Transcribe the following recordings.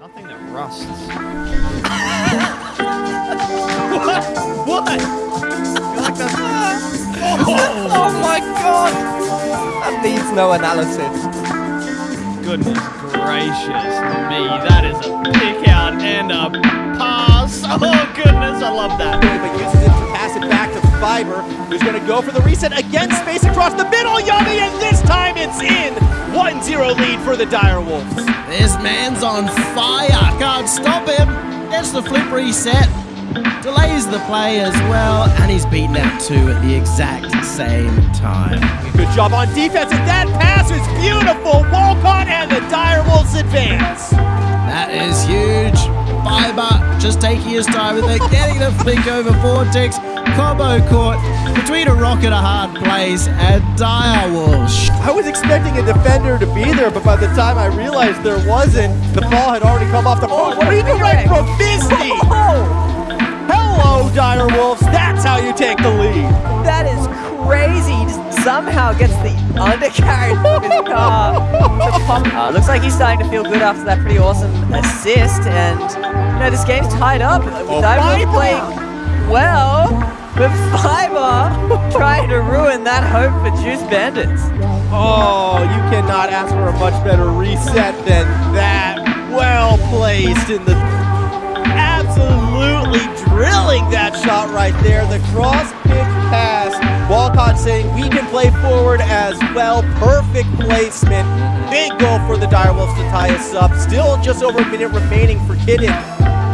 Nothing that rusts. what? What? Like oh. oh my god! That needs no analysis. Goodness gracious me, that is a pick out and a pass. Oh goodness, I love that. Fiber, who's going to go for the reset again. Space across the middle, Yummy, and this time it's in. 1-0 lead for the Dire Wolves. This man's on fire. Can't stop him. Gets the flip reset. Delays the play as well. And he's beaten out two at the exact same time. Good job on defense, and that pass is beautiful. Walcott just taking his time with it, getting the flick over Vortex. Combo caught between a rock and a hard place, and Dire Wolves. I was expecting a defender to be there, but by the time I realized there wasn't, the ball had already come off the Oh, post. Redirect from Misty! Hello, Dire Wolves. That's how you take the lead. That is crazy. Just somehow gets the undercarriage of his car. to pump. Looks like he's starting to feel good after that pretty awesome assist. And, you know, this game's tied up. With Oh, Diamond playing well, but Fiber trying to ruin that hope for Juice Bandits. Oh, you cannot ask for a much better reset than that. Well placed in the. Absolutely drilling that shot right there. The cross. Saying we can play forward as well. Perfect placement. Big goal for the Direwolves to tie us up. Still just over a minute remaining for Kidden.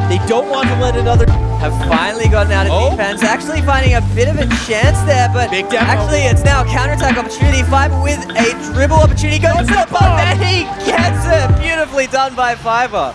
They don't want to let another. Have finally gotten out of Oh. defense. Actually finding a bit of a chance there, but actually it's now a counterattack opportunity. Fiber with a dribble opportunity goes to the ball and he gets it. Beautifully done by Fiber.